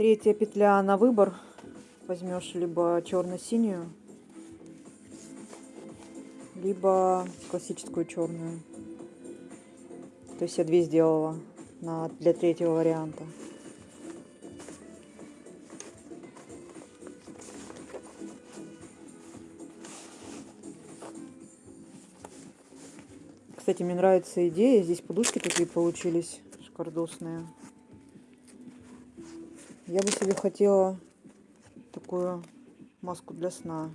Третья петля на выбор. Возьмешь либо черно-синюю, либо классическую черную. То есть я две сделала на, для третьего варианта. Кстати, мне нравится идея. Здесь подушки такие получились шикардосные. Я бы себе хотела такую маску для сна.